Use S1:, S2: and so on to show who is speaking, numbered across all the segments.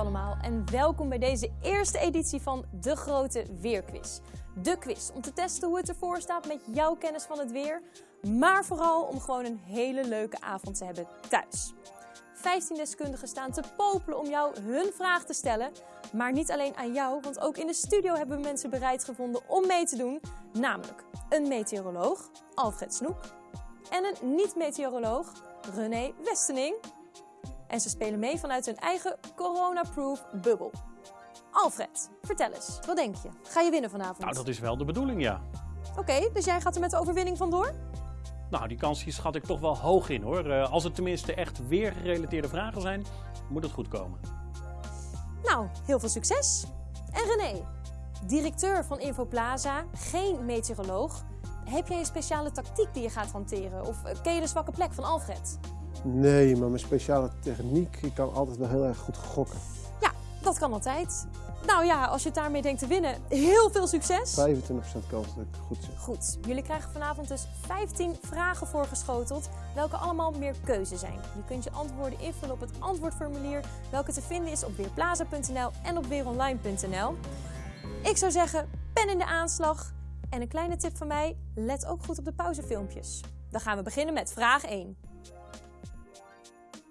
S1: allemaal en welkom bij deze eerste editie van De Grote Weerquiz. De quiz om te testen hoe het ervoor staat met jouw kennis van het weer, maar vooral om gewoon een hele leuke avond te hebben thuis. 15 deskundigen staan te popelen om jou hun vraag te stellen. Maar niet alleen aan jou, want ook in de studio hebben we mensen bereid gevonden om mee te doen. Namelijk een meteoroloog, Alfred Snoek, en een niet-meteoroloog, René Westening. En ze spelen mee vanuit hun eigen corona-proof bubbel. Alfred, vertel eens, wat denk je? Ga je winnen vanavond?
S2: Nou, dat is wel de bedoeling, ja.
S1: Oké, dus jij gaat er met de overwinning vandoor?
S2: Nou, die kans die schat ik toch wel hoog in hoor. Eh, als het tenminste echt weergerelateerde vragen zijn, moet het goed komen.
S1: Nou, heel veel succes. En René, directeur van Infoplaza, geen meteoroloog. Heb jij een speciale tactiek die je gaat hanteren? Of eh, ken je de zwakke plek van Alfred?
S3: Nee, maar mijn speciale techniek, ik kan altijd wel heel erg goed gokken.
S1: Ja, dat kan altijd. Nou ja, als je het daarmee denkt te winnen, heel veel succes.
S3: 25% kans dat ik goed zit.
S1: Goed, jullie krijgen vanavond dus 15 vragen voorgeschoteld, welke allemaal meer keuze zijn. Je kunt je antwoorden invullen op het antwoordformulier, welke te vinden is op weerplaza.nl en op weeronline.nl. Ik zou zeggen, pen in de aanslag. En een kleine tip van mij, let ook goed op de pauzefilmpjes. Dan gaan we beginnen met vraag 1.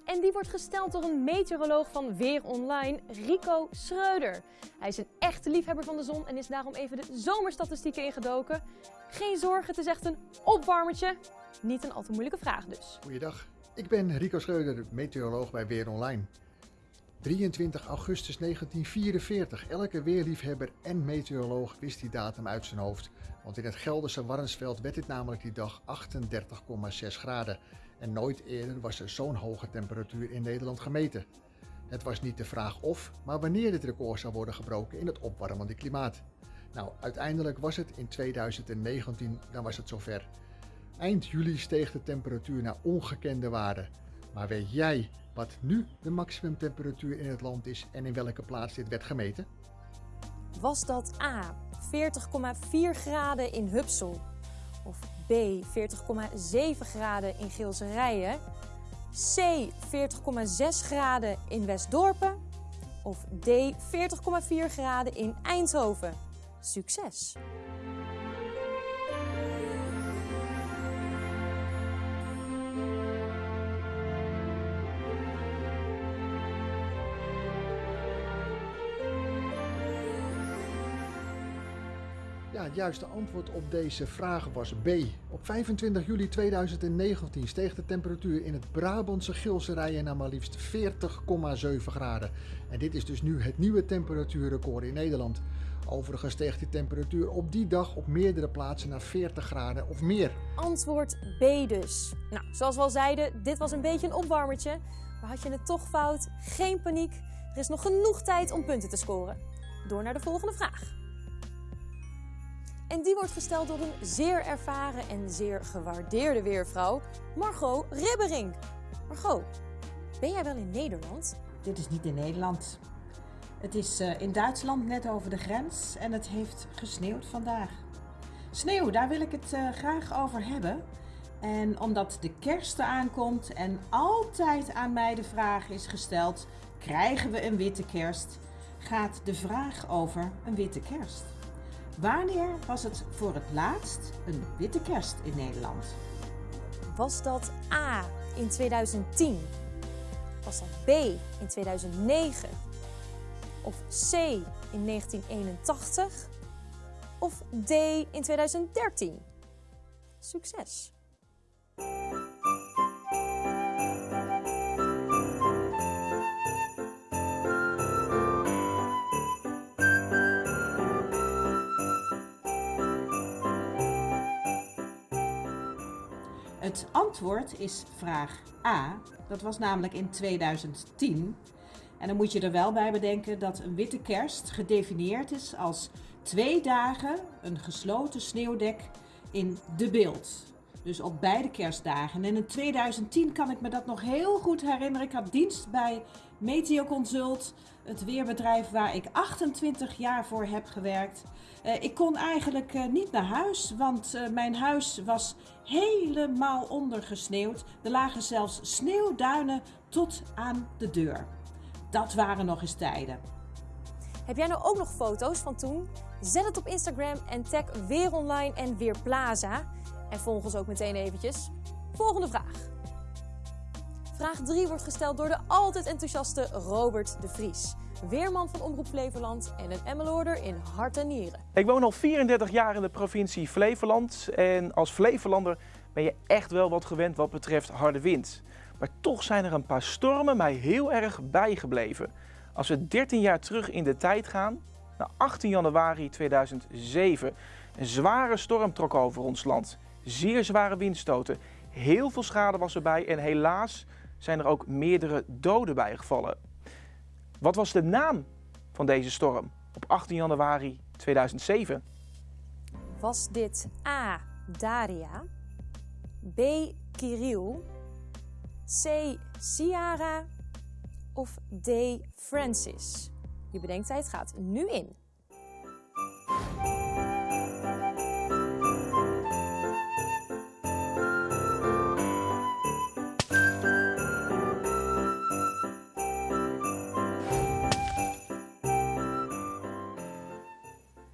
S1: En die wordt gesteld door een meteoroloog van Weer Online, Rico Schreuder. Hij is een echte liefhebber van de zon en is daarom even de zomerstatistieken ingedoken. Geen zorgen, het is echt een opwarmertje. Niet een al te moeilijke vraag dus.
S4: Goeiedag, ik ben Rico Schreuder, meteoroloog bij Weer Online. 23 augustus 1944. Elke weerliefhebber en meteoroloog wist die datum uit zijn hoofd. Want in het Gelderse Warnsveld werd dit namelijk die dag 38,6 graden. En nooit eerder was er zo'n hoge temperatuur in Nederland gemeten. Het was niet de vraag of, maar wanneer dit record zou worden gebroken in het opwarmende klimaat. Nou, uiteindelijk was het in 2019, dan was het zover. Eind juli steeg de temperatuur naar ongekende waarden. Maar weet jij wat nu de maximumtemperatuur in het land is en in welke plaats dit werd gemeten?
S1: Was dat A 40,4 graden in Hupsel? Of B 40,7 graden in Geelse Rijen? C 40,6 graden in Westdorpen? Of D 40,4 graden in Eindhoven? Succes!
S4: Ja, het juiste antwoord op deze vraag was B. Op 25 juli 2019 steeg de temperatuur in het Brabantse Gilserijen naar maar liefst 40,7 graden. En dit is dus nu het nieuwe temperatuurrecord in Nederland. Overigens steeg die temperatuur op die dag op meerdere plaatsen naar 40 graden of meer.
S1: Antwoord B dus. Nou, zoals we al zeiden, dit was een beetje een opwarmertje. Maar had je het toch fout? Geen paniek. Er is nog genoeg tijd om punten te scoren. Door naar de volgende vraag. En die wordt gesteld door een zeer ervaren en zeer gewaardeerde weervrouw, Margot Ribbering. Margot, ben jij wel in Nederland?
S5: Dit is niet in Nederland. Het is uh, in Duitsland net over de grens en het heeft gesneeuwd vandaag. Sneeuw, daar wil ik het uh, graag over hebben. En omdat de kerst eraan komt en altijd aan mij de vraag is gesteld: krijgen we een witte kerst? Gaat de vraag over een witte kerst. Wanneer was het voor het laatst een witte kerst in Nederland?
S1: Was dat A in 2010? Was dat B in 2009? Of C in 1981? Of D in 2013? Succes!
S5: Het antwoord is vraag A. Dat was namelijk in 2010. En dan moet je er wel bij bedenken dat een witte kerst gedefinieerd is als twee dagen een gesloten sneeuwdek in de beeld. Dus op beide kerstdagen. En in 2010 kan ik me dat nog heel goed herinneren. Ik had dienst bij Meteoconsult, het weerbedrijf waar ik 28 jaar voor heb gewerkt. Uh, ik kon eigenlijk uh, niet naar huis, want uh, mijn huis was helemaal ondergesneeuwd. Er lagen zelfs sneeuwduinen tot aan de deur. dat waren nog eens tijden.
S1: Heb jij nou ook nog foto's van toen? Zet het op Instagram en tag Weer Online en Weer Plaza. En volg ons ook meteen eventjes. Volgende vraag. Vraag 3 wordt gesteld door de altijd enthousiaste Robert de Vries. Weerman van Omroep Flevoland en een Emmeloorder in hart en nieren.
S6: Ik woon al 34 jaar in de provincie Flevoland en als Flevolander ben je echt wel wat gewend wat betreft harde wind. Maar toch zijn er een paar stormen mij heel erg bijgebleven. Als we 13 jaar terug in de tijd gaan, naar 18 januari 2007. Een zware storm trok over ons land. Zeer zware windstoten. Heel veel schade was erbij en helaas zijn er ook meerdere doden bijgevallen. Wat was de naam van deze storm op 18 januari 2007?
S1: Was dit A. Daria, B. Kirill, C. Ciara of D. Francis? Je bedenktijd gaat nu in.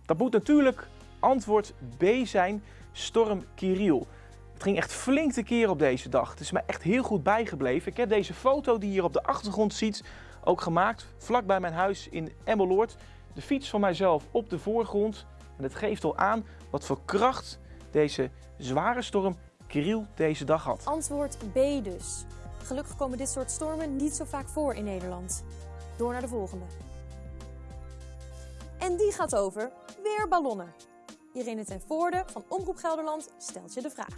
S6: Dat moet natuurlijk antwoord B zijn, storm Kirill. Het ging echt flink te keer op deze dag. Het is me echt heel goed bijgebleven. Ik heb deze foto die je hier op de achtergrond ziet ook gemaakt, vlak bij mijn huis in Emmeloord. De fiets van mijzelf op de voorgrond. En het geeft al aan wat voor kracht deze zware storm Kirill deze dag had.
S1: Antwoord B dus. Gelukkig komen dit soort stormen niet zo vaak voor in Nederland. Door naar de volgende. En die gaat over weerballonnen. Irene ten Voorde van Omroep Gelderland stelt je de vraag.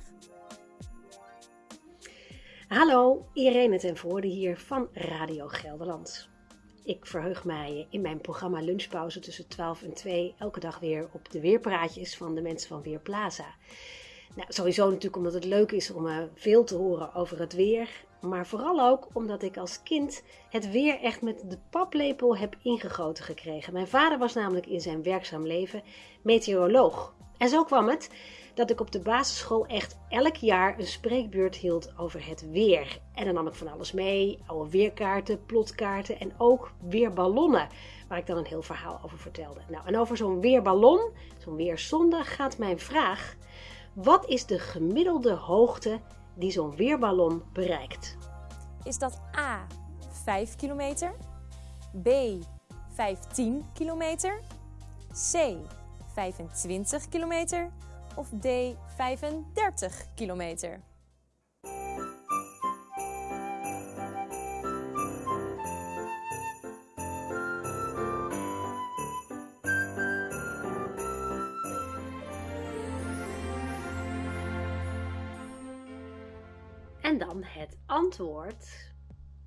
S7: Hallo, Irene ten Voorde hier van Radio Gelderland. Ik verheug mij in mijn programma Lunchpauze tussen 12 en 2 elke dag weer op de weerpraatjes van de mensen van Weerplaza. Nou, sowieso natuurlijk omdat het leuk is om uh, veel te horen over het weer. Maar vooral ook omdat ik als kind het weer echt met de paplepel heb ingegoten gekregen. Mijn vader was namelijk in zijn werkzaam leven meteoroloog. En zo kwam het dat ik op de basisschool echt elk jaar een spreekbeurt hield over het weer. En dan nam ik van alles mee: oude weerkaarten, plotkaarten en ook weerballonnen. Waar ik dan een heel verhaal over vertelde. Nou, en over zo'n weerballon, zo'n weerzonde, gaat mijn vraag. Wat is de gemiddelde hoogte die zo'n weerballon bereikt?
S1: Is dat A 5 kilometer, B 15 kilometer, C 25 kilometer of D 35 kilometer?
S7: Dan het antwoord.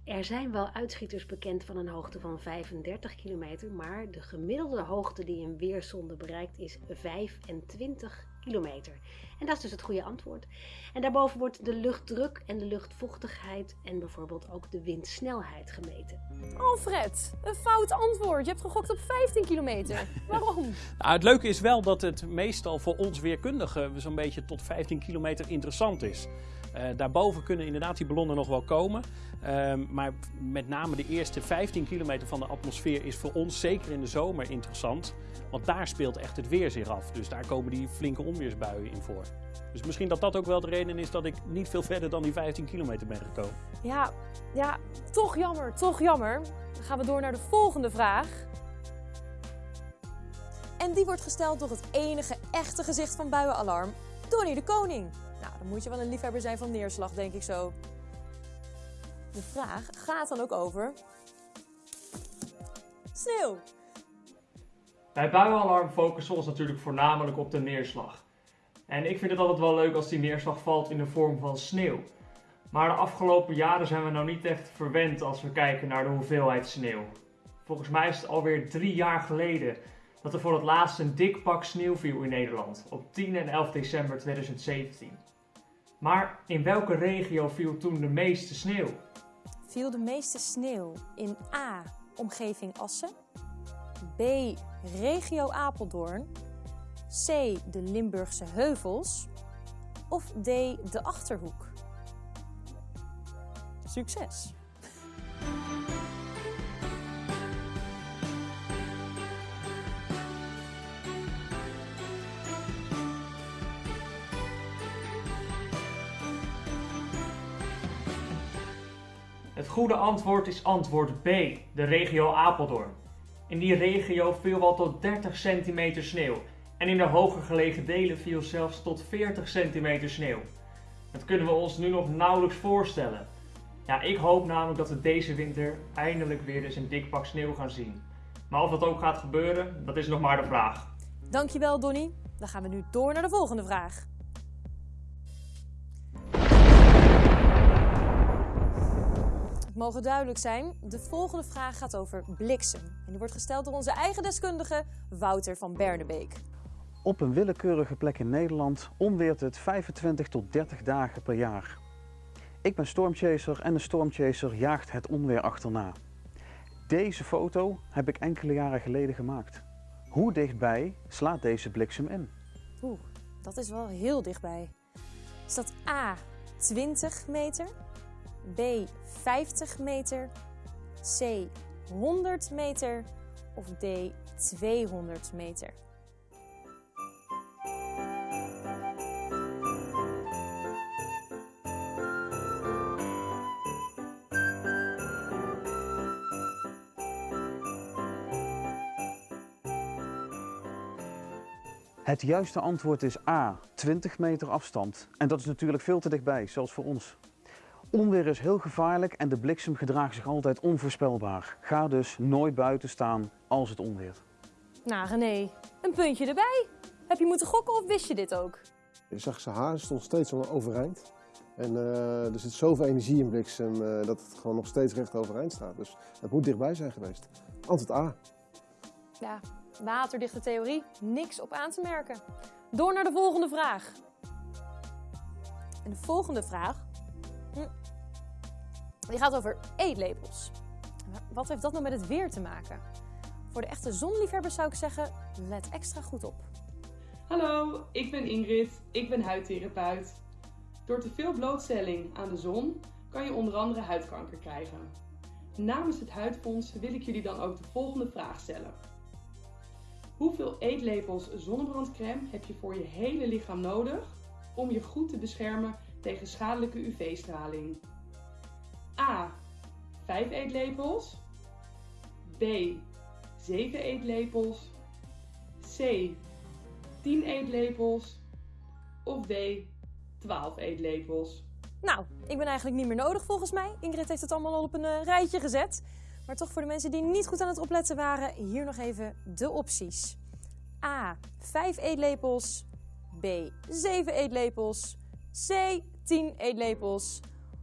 S7: Er zijn wel uitschieters bekend van een hoogte van 35 kilometer, maar de gemiddelde hoogte die een weerzonde bereikt is 25 kilometer. En dat is dus het goede antwoord. En daarboven wordt de luchtdruk en de luchtvochtigheid en bijvoorbeeld ook de windsnelheid gemeten.
S1: Alfred, een fout antwoord. Je hebt gegokt op 15 kilometer. Waarom?
S2: Nou, het leuke is wel dat het meestal voor ons weerkundigen zo'n beetje tot 15 kilometer interessant is. Uh, daarboven kunnen inderdaad die ballonnen nog wel komen. Uh, maar met name de eerste 15 kilometer van de atmosfeer is voor ons zeker in de zomer interessant. Want daar speelt echt het weer zich af. Dus daar komen die flinke onweersbuien in voor. Dus misschien dat dat ook wel de reden is dat ik niet veel verder dan die 15 kilometer ben gekomen.
S1: Ja, ja, toch jammer, toch jammer. Dan gaan we door naar de volgende vraag. En die wordt gesteld door het enige echte gezicht van buienalarm, Donnie de Koning. Nou, dan moet je wel een liefhebber zijn van neerslag, denk ik zo. De vraag gaat dan ook over sneeuw.
S8: Bij buienalarm focussen we ons natuurlijk voornamelijk op de neerslag. En ik vind het altijd wel leuk als die neerslag valt in de vorm van sneeuw. Maar de afgelopen jaren zijn we nou niet echt verwend als we kijken naar de hoeveelheid sneeuw. Volgens mij is het alweer drie jaar geleden dat er voor het laatst een dik pak sneeuw viel in Nederland, op 10 en 11 december 2017. Maar in welke regio viel toen de meeste sneeuw?
S1: Viel de meeste sneeuw in A. Omgeving Assen, B. Regio Apeldoorn, C. De Limburgse Heuvels of D. De Achterhoek? Succes!
S8: Het goede antwoord is antwoord B, de regio Apeldoorn. In die regio viel wel tot 30 centimeter sneeuw en in de hoger gelegen delen viel zelfs tot 40 centimeter sneeuw. Dat kunnen we ons nu nog nauwelijks voorstellen. Ja, ik hoop namelijk dat we deze winter eindelijk weer eens een dik pak sneeuw gaan zien. Maar of dat ook gaat gebeuren, dat is nog maar de vraag.
S1: Dankjewel Donny. Dan gaan we nu door naar de volgende vraag. Mogen duidelijk zijn, de volgende vraag gaat over bliksem. En die wordt gesteld door onze eigen deskundige Wouter van Bernebeek.
S9: Op een willekeurige plek in Nederland onweert het 25 tot 30 dagen per jaar. Ik ben stormchaser en de stormchaser jaagt het onweer achterna. Deze foto heb ik enkele jaren geleden gemaakt. Hoe dichtbij slaat deze bliksem in?
S1: Oeh, dat is wel heel dichtbij. Is dat A 20 meter, B 50 meter, C 100 meter of D 200 meter?
S9: Het juiste antwoord is A, 20 meter afstand. En dat is natuurlijk veel te dichtbij, zelfs voor ons. Onweer is heel gevaarlijk en de bliksem gedraagt zich altijd onvoorspelbaar. Ga dus nooit buiten staan als het onweert.
S1: Nou René, een puntje erbij. Heb je moeten gokken of wist je dit ook?
S3: Je zag zijn haar stond steeds overeind. En eh, er zit zoveel energie in bliksem eh, dat het gewoon nog steeds recht overeind staat. Dus het moet dichtbij zijn geweest. Antwoord A.
S1: Ja, waterdichte theorie, niks op aan te merken. Door naar de volgende vraag. En de volgende vraag, die gaat over eetlepels. Wat heeft dat nou met het weer te maken? Voor de echte zonliefhebbers zou ik zeggen, let extra goed op.
S10: Hallo, ik ben Ingrid, ik ben huidtherapeut. Door te veel blootstelling aan de zon kan je onder andere huidkanker krijgen. Namens het Huidfonds wil ik jullie dan ook de volgende vraag stellen. Hoeveel eetlepels zonnebrandcrème heb je voor je hele lichaam nodig om je goed te beschermen tegen schadelijke UV-straling? A. 5 eetlepels. B. 7 eetlepels. C. 10 eetlepels. Of D. 12 eetlepels.
S1: Nou, ik ben eigenlijk niet meer nodig volgens mij. Ingrid heeft het allemaal al op een eh, rijtje gezet. Maar toch voor de mensen die niet goed aan het opletten waren, hier nog even de opties. A. 5 eetlepels. B. 7 eetlepels. C. 10 eetlepels.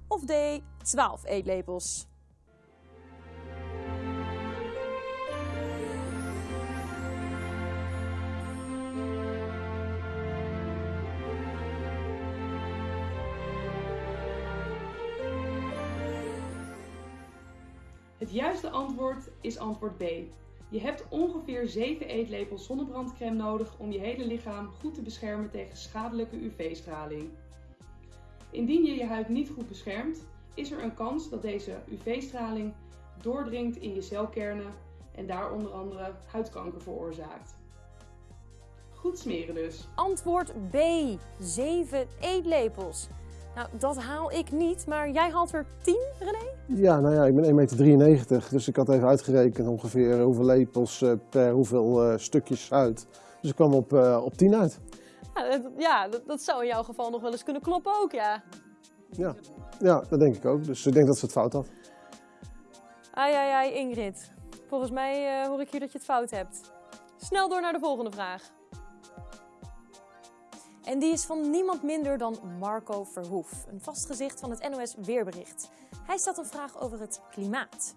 S1: Of D. 12 eetlepels.
S10: Het juiste antwoord is antwoord B. Je hebt ongeveer 7 eetlepels zonnebrandcrème nodig om je hele lichaam goed te beschermen tegen schadelijke UV-straling. Indien je je huid niet goed beschermt, is er een kans dat deze UV-straling doordringt in je celkernen en daar onder andere huidkanker veroorzaakt. Goed smeren dus.
S1: Antwoord B. 7 eetlepels. Nou, dat haal ik niet, maar jij haalt er 10, René?
S3: Ja, nou ja, ik ben 1,93 meter, dus ik had even uitgerekend ongeveer hoeveel lepels eh, per hoeveel eh, stukjes uit. Dus ik kwam op, eh, op 10 uit.
S1: Ja, dat, ja dat, dat zou in jouw geval nog wel eens kunnen kloppen ook, ja.
S3: Ja. ja, dat denk ik ook. Dus ik denk dat ze het fout had.
S1: Ai, ai, ai, Ingrid. Volgens mij eh, hoor ik hier dat je het fout hebt. Snel door naar de volgende vraag. En die is van niemand minder dan Marco Verhoef, een vast gezicht van het NOS Weerbericht. Hij stelt een vraag over het klimaat.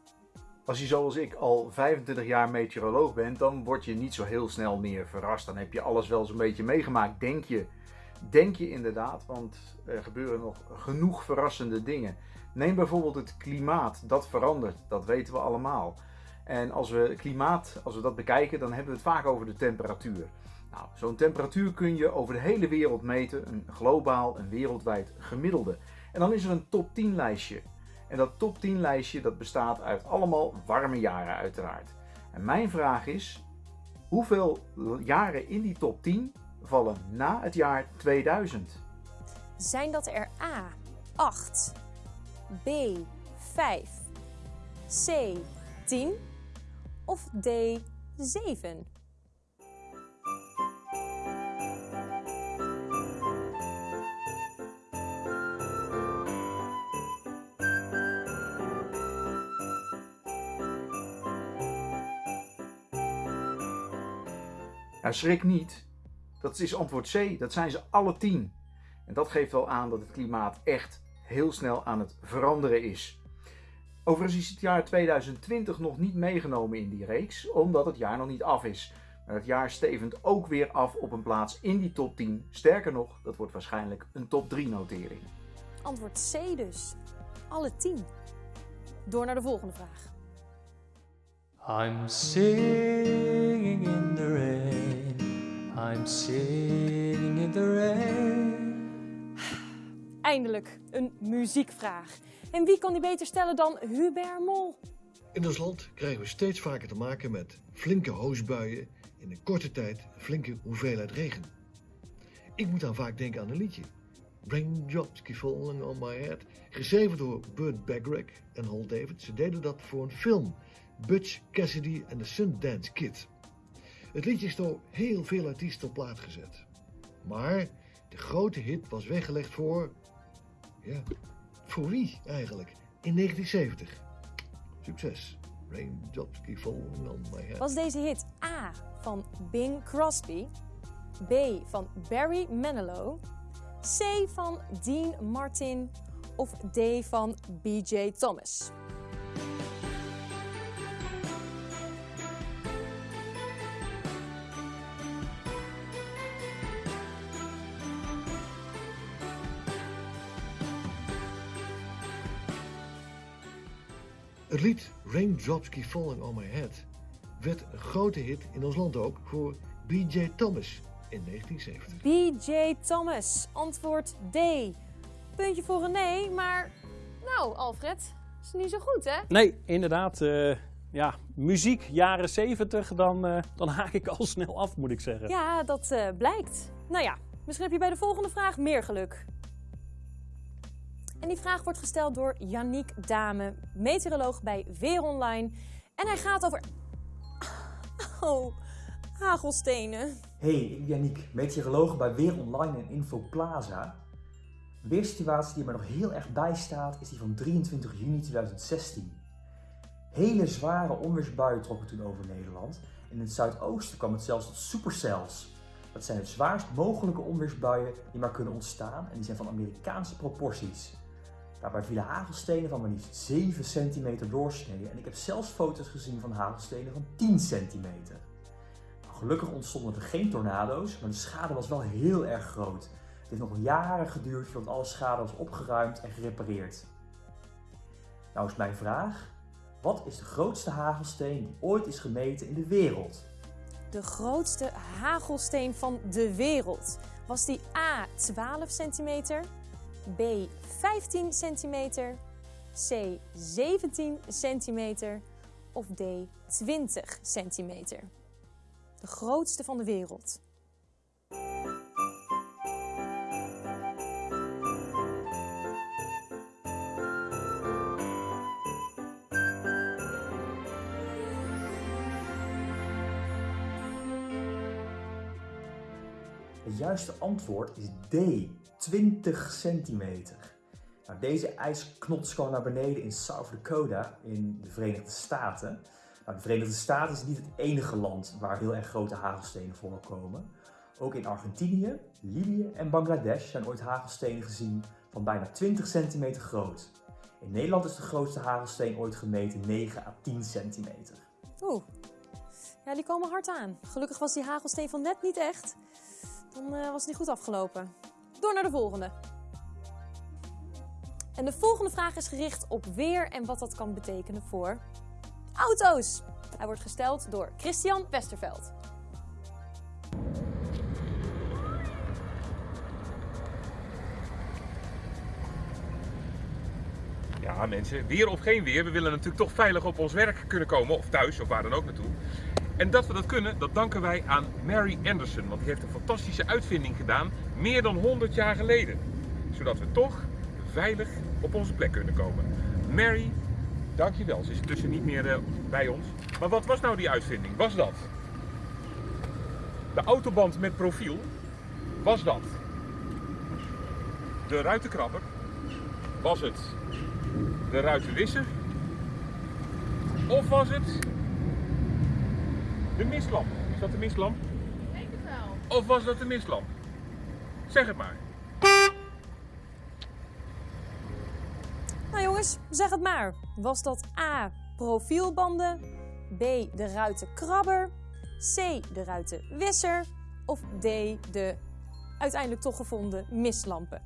S11: Als je zoals ik al 25 jaar meteoroloog bent, dan word je niet zo heel snel meer verrast. Dan heb je alles wel zo'n beetje meegemaakt, denk je. Denk je inderdaad, want er gebeuren nog genoeg verrassende dingen. Neem bijvoorbeeld het klimaat, dat verandert, dat weten we allemaal. En als we klimaat, als we dat bekijken, dan hebben we het vaak over de temperatuur. Nou, zo'n temperatuur kun je over de hele wereld meten, een globaal, een wereldwijd gemiddelde. En dan is er een top 10 lijstje. En dat top 10 lijstje dat bestaat uit allemaal warme jaren uiteraard. En mijn vraag is, hoeveel jaren in die top 10 vallen na het jaar 2000?
S1: Zijn dat er A. 8, B. 5, C 10 of D 7?
S11: Nou, schrik niet. Dat is antwoord C. Dat zijn ze alle tien. En dat geeft wel aan dat het klimaat echt heel snel aan het veranderen is. Overigens is het jaar 2020 nog niet meegenomen in die reeks, omdat het jaar nog niet af is. Maar het jaar stevend ook weer af op een plaats in die top 10. Sterker nog, dat wordt waarschijnlijk een top 3 notering.
S1: Antwoord C dus. Alle 10. Door naar de volgende vraag.
S12: I'm singing in the rain. I'm singing in the rain.
S1: Eindelijk een muziekvraag. En wie kan die beter stellen dan Hubert Mol?
S13: In ons land krijgen we steeds vaker te maken met flinke hoosbuien in een korte tijd flinke hoeveelheid regen. Ik moet dan vaak denken aan een liedje. Raindrops keep falling on my head. Geschreven door Burt Bacharach en Hal David. Ze deden dat voor een film. Butch Cassidy en de Sundance Kid. Het liedje is door heel veel artiesten op plaat gezet. Maar de grote hit was weggelegd voor... Ja, voor wie eigenlijk? In 1970. Succes. Raindrops keep falling.
S1: Was deze hit A van Bing Crosby, B van Barry Manilow, C van Dean Martin of D van BJ Thomas?
S13: Het lied Raindrops Keep Falling On My Head werd een grote hit in ons land ook voor B.J. Thomas in 1970.
S1: BJ Thomas, antwoord D. Puntje voor een nee, maar nou Alfred, is niet zo goed hè?
S2: Nee, inderdaad. eh, ja, muziek jaren 70, dan, eh, dan haak ik al snel af, moet ik zeggen.
S1: Ja, dat eh, blijkt. Nou ja, misschien heb je bij de volgende vraag meer geluk. En die vraag wordt gesteld door Yannick Dame, meteoroloog bij Weer Online. En hij gaat over. Oh, hagelstenen.
S14: Hey, Yannick, meteoroloog bij Weer Online en Infoplaza. De weersituatie die me nog heel erg bijstaat is die van 23 juni 2016. Hele zware onweersbuien trokken toen over Nederland. In het zuidoosten kwam het zelfs tot supercells. Dat zijn de zwaarst mogelijke onweersbuien die maar kunnen ontstaan en die zijn van Amerikaanse proporties. Daarbij vielen hagelstenen van maar liefst 7 centimeter doorsnee en ik heb zelfs foto's gezien van hagelstenen van 10 centimeter. Nou, gelukkig ontstonden er geen tornado's, maar de schade was wel heel erg groot. Het heeft nog jaren geduurd voordat alle schade was opgeruimd en gerepareerd. Nou is mijn vraag, wat is de grootste hagelsteen die ooit is gemeten in de wereld?
S1: De grootste hagelsteen van de wereld. Was die A 12 centimeter, B 15 centimeter, C 17 centimeter of D 20 centimeter? De grootste van de wereld.
S14: Het juiste antwoord is D, 20 centimeter. Nou, deze ijsknots kwam naar beneden in South Dakota in de Verenigde Staten. Nou, de Verenigde Staten is niet het enige land waar heel erg grote hagelstenen voorkomen. Ook in Argentinië, Libië en Bangladesh zijn ooit hagelstenen gezien van bijna 20 centimeter groot. In Nederland is de grootste hagelsteen ooit gemeten 9 à 10 centimeter.
S1: Oeh, ja, die komen hard aan. Gelukkig was die hagelsteen van net niet echt. Dan eh, was het niet goed afgelopen. Door naar de volgende. En de volgende vraag is gericht op weer en wat dat kan betekenen voor auto's. Hij wordt gesteld door Christian Westerveld.
S15: Ja, mensen, weer of geen weer, we willen natuurlijk toch veilig op ons werk kunnen komen, of thuis, of waar dan ook naartoe. En dat we dat kunnen, dat danken wij aan Mary Anderson, want die heeft een fantastische uitvinding gedaan, meer dan 100 jaar geleden. Zodat we toch veilig op onze plek kunnen komen. Mary Dankjewel, ze is intussen niet meer eh, bij ons. Maar wat was nou die uitvinding? Was dat de autoband met profiel? Was dat de ruitenkrabber? Was het de ruitenwisser? Of was het de mistlamp? Is dat de mistlamp?
S16: Ik denk het wel.
S15: Of was dat de mistlamp? Zeg het maar.
S1: Nou jongens, zeg het maar. Was dat A. Profielbanden, B. De ruitenkrabber, C. De ruitenwisser of D. De uiteindelijk toch gevonden mistlampen?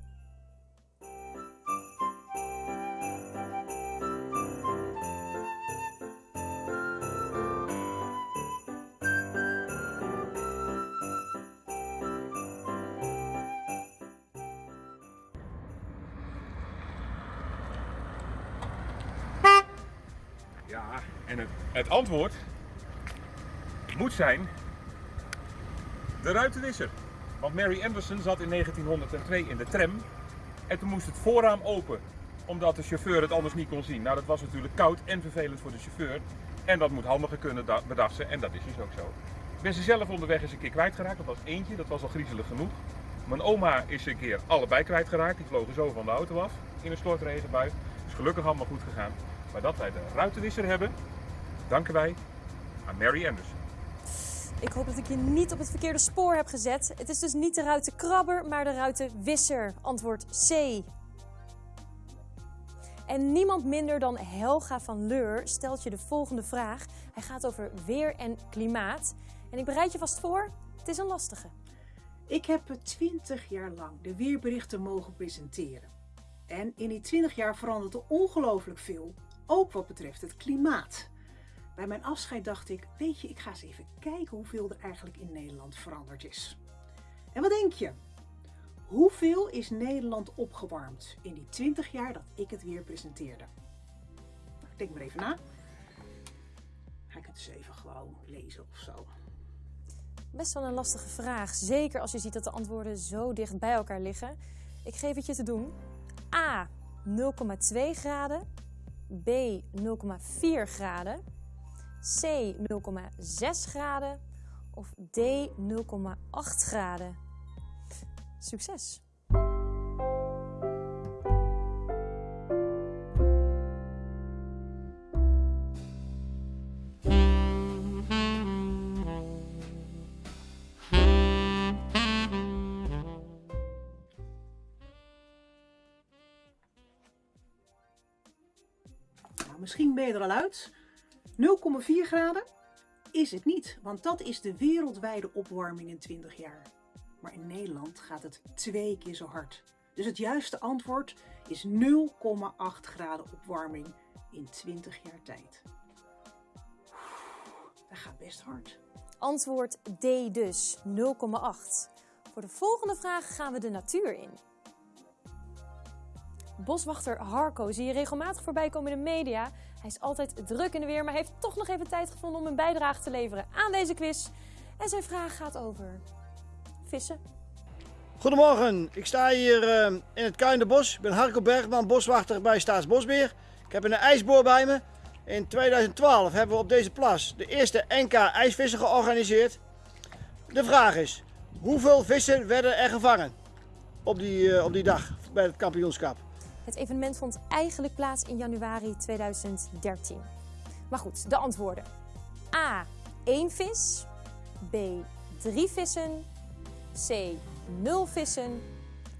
S15: Antwoord moet zijn de ruitenwisser. Want Mary Anderson zat in 1902 in de tram en toen moest het voorraam open omdat de chauffeur het anders niet kon zien. Nou, dat was natuurlijk koud en vervelend voor de chauffeur. En dat moet handiger kunnen, ze. En dat is dus ook zo. Ik ben ze zelf onderweg eens een keer kwijtgeraakt. Dat was eentje, dat was al griezelig genoeg. Mijn oma is een keer allebei kwijtgeraakt. Die vlogen zo van de auto af in een stortregenbui. Is gelukkig allemaal goed gegaan. Maar dat wij de ruitenwisser hebben, danken wij aan Mary Anderson.
S1: Ik hoop dat ik je niet op het verkeerde spoor heb gezet. Het is dus niet de ruitenkrabber, maar de ruitenwisser. Antwoord C. En niemand minder dan Helga van Leur stelt je de volgende vraag. Hij gaat over weer en klimaat. En ik bereid je vast voor, het is een lastige.
S17: Ik heb 20 jaar lang de weerberichten mogen presenteren. En in die 20 jaar verandert er ongelooflijk veel, ook wat betreft het klimaat. Bij mijn afscheid dacht ik, weet je, ik ga eens even kijken hoeveel er eigenlijk in Nederland veranderd is. En wat denk je? Hoeveel is Nederland opgewarmd in die 20 jaar dat ik het weer presenteerde? Nou, denk maar even na. Ga ik het eens even gewoon lezen of zo.
S1: Best wel een lastige vraag, zeker als je ziet dat de antwoorden zo dicht bij elkaar liggen. Ik geef het je te doen. A 0,2 graden, B 0,4 graden, C 0,6 graden of D 0,8 graden. Succes!
S17: Nou, misschien ben je er al uit. 0,4 graden is het niet, want dat is de wereldwijde opwarming in 20 jaar. Maar in Nederland gaat het twee keer zo hard. Dus het juiste antwoord is 0,8 graden opwarming in 20 jaar tijd. Dat gaat best hard.
S1: Antwoord D dus, 0,8. Voor de volgende vraag gaan we de natuur in. Boswachter Harco zie je regelmatig voorbij komen in de media. Hij is altijd druk in de weer, maar heeft toch nog even tijd gevonden om een bijdrage te leveren aan deze quiz. En zijn vraag gaat over vissen.
S18: Goedemorgen, ik sta hier eh, in het Kuinderbos. Ik ben Harco Bergman, boswachter bij Staatsbosbeheer. Ik heb een ijsboor bij me. In 2012 hebben we op deze plas de eerste NK ijsvissen georganiseerd. De vraag is, hoeveel vissen werden er gevangen op die, eh, op die dag bij het kampioenschap?
S1: Het evenement vond eigenlijk plaats in januari 2013. Maar goed, de antwoorden. A. 1 vis. B. 3 vissen. C. 0 vissen.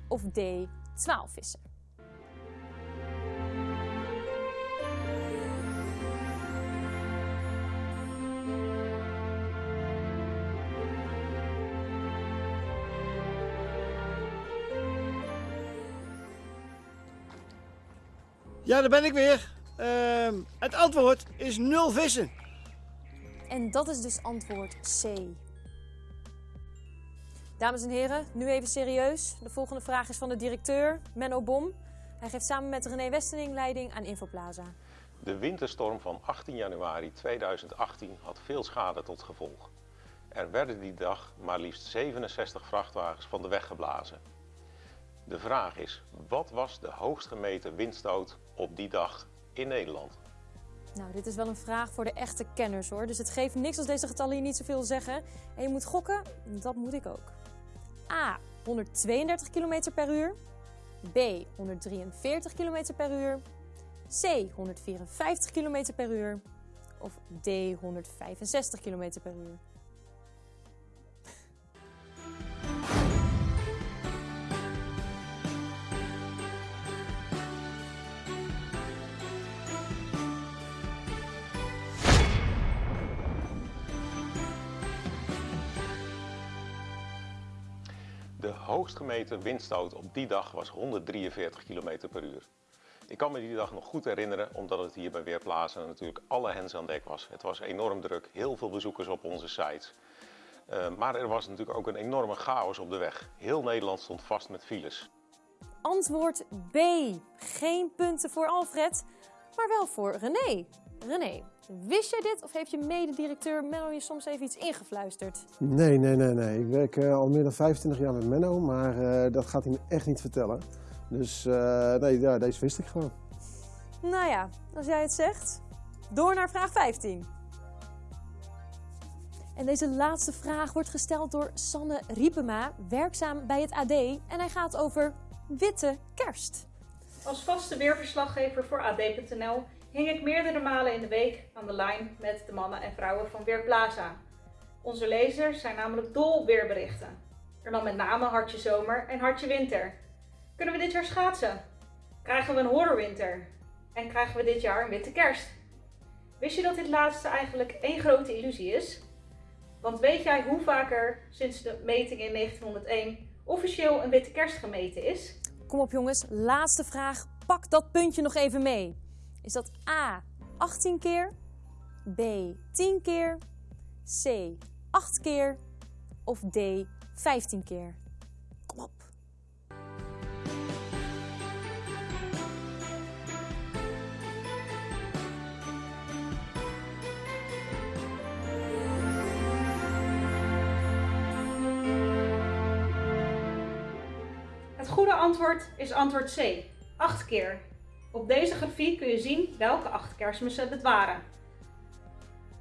S1: Of D. 12 vissen.
S18: Ja, daar ben ik weer. Ehm, het antwoord is nul vissen.
S1: En dat is dus antwoord C. Dames en heren, nu even serieus. De volgende vraag is van de directeur, Menno Bom. Hij geeft samen met René Westening leiding aan Infoplaza.
S19: De winterstorm van 18 januari 2018 had veel schade tot gevolg. Er werden die dag maar liefst 67 vrachtwagens van de weg geblazen. De vraag is, wat was de hoogst gemeten windstoot op die dag in Nederland?
S1: Nou, dit is wel een vraag voor de echte kenners hoor. Dus het geeft niks als deze getallen je niet zoveel zeggen. En je moet gokken, dat moet ik ook. A. 132 km per uur. B. 143 km per uur. C. 154 km per uur. Of D. 165 km per uur.
S19: Hoogst gemeten windstoot op die dag was 143 km per uur. Ik kan me die dag nog goed herinneren, omdat het hier bij Weerplaza natuurlijk alle hens aan dek was. Het was enorm druk, heel veel bezoekers op onze sites. Uh, maar er was natuurlijk ook een enorme chaos op de weg. Heel Nederland stond vast met files.
S1: Antwoord B. Geen punten voor Alfred, maar wel voor René. René, wist jij dit of heeft je mededirecteur Menno je soms even iets ingefluisterd?
S3: Nee, nee, nee, nee. Ik werk uh, al meer dan 25 jaar met Menno, maar uh, dat gaat hij me echt niet vertellen. Dus uh, nee, ja, deze wist ik gewoon.
S1: Nou ja, als jij het zegt. Door naar vraag 15. En deze laatste vraag wordt gesteld door Sanne Riepema, werkzaam bij het AD. En hij gaat over witte kerst.
S16: Als vaste weerverslaggever voor AD.nl hing ik meerdere malen in de week aan de lijn met de mannen en vrouwen van Weerplaza. Onze lezers zijn namelijk dol weerberichten. En dan met name hartje zomer en hartje winter. Kunnen we dit jaar schaatsen? Krijgen we een horrorwinter? En krijgen we dit jaar een witte kerst? Wist je dat dit laatste eigenlijk één grote illusie is? Want weet jij hoe vaker sinds de meting in 1901 officieel een witte kerst gemeten is?
S1: Kom op jongens, laatste vraag. Pak dat puntje nog even mee. Is dat A 18 keer, B 10 keer, C 8 keer of D 15 keer? Kom op.
S16: Het goede antwoord is antwoord C, 8 keer. Op deze grafiek kun je zien welke acht kerstmissen het waren.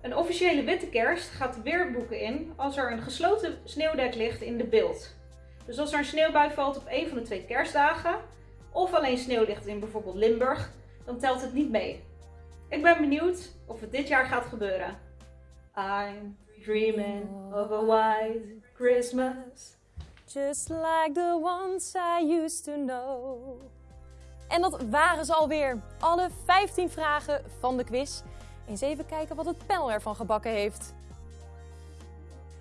S16: Een officiële witte kerst gaat de weerboeken in als er een gesloten sneeuwdek ligt in de beeld. Dus als er een sneeuwbui valt op een van de twee kerstdagen, of alleen sneeuw ligt in bijvoorbeeld Limburg, dan telt het niet mee. Ik ben benieuwd of het dit jaar gaat gebeuren. I'm dreaming of a white Christmas.
S1: Just like the ones I used to know. En dat waren ze alweer. Alle 15 vragen van de quiz. Eens even kijken wat het panel ervan gebakken heeft.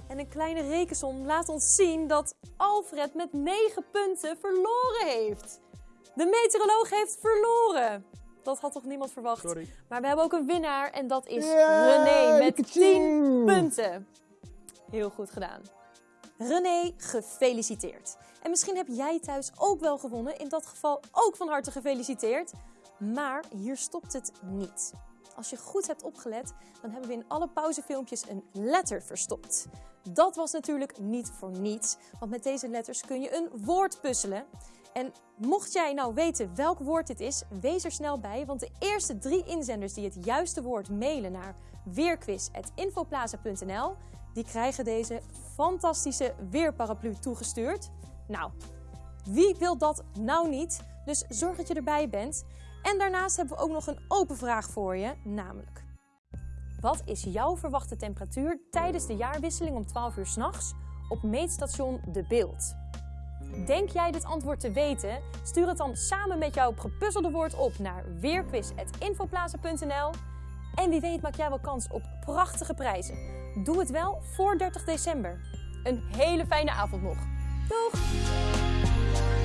S1: En een kleine rekensom laat ons zien dat Alfred met 9 punten verloren heeft. De meteoroloog heeft verloren. Dat had toch niemand verwacht?
S2: Sorry.
S1: Maar we hebben ook een winnaar en dat is René met
S3: Pikachu.
S1: 10 punten. Heel goed gedaan. René, gefeliciteerd. En misschien heb jij thuis ook wel gewonnen. In dat geval ook van harte gefeliciteerd. Maar hier stopt het niet. Als je goed hebt opgelet, dan hebben we in alle pauzefilmpjes een letter verstopt. Dat was natuurlijk niet voor niets, want met deze letters kun je een woord puzzelen. En mocht jij nou weten welk woord dit is, wees er snel bij, want de eerste drie inzenders die het juiste woord mailen naar weerquiz.infoplaza.nl, die krijgen deze fantastische weerparaplu toegestuurd. Nou, wie wil dat nou niet? Dus zorg dat je erbij bent. En daarnaast hebben we ook nog een open vraag voor je, namelijk... Wat is jouw verwachte temperatuur tijdens de jaarwisseling om 12 uur s'nachts op meetstation De Beeld? Denk jij dit antwoord te weten? Stuur het dan samen met jouw gepuzzelde woord op naar weerquiz.infoplaza.nl En wie weet maak jij wel kans op prachtige prijzen. Doe het wel voor 30 december. Een hele fijne avond nog. Doeg!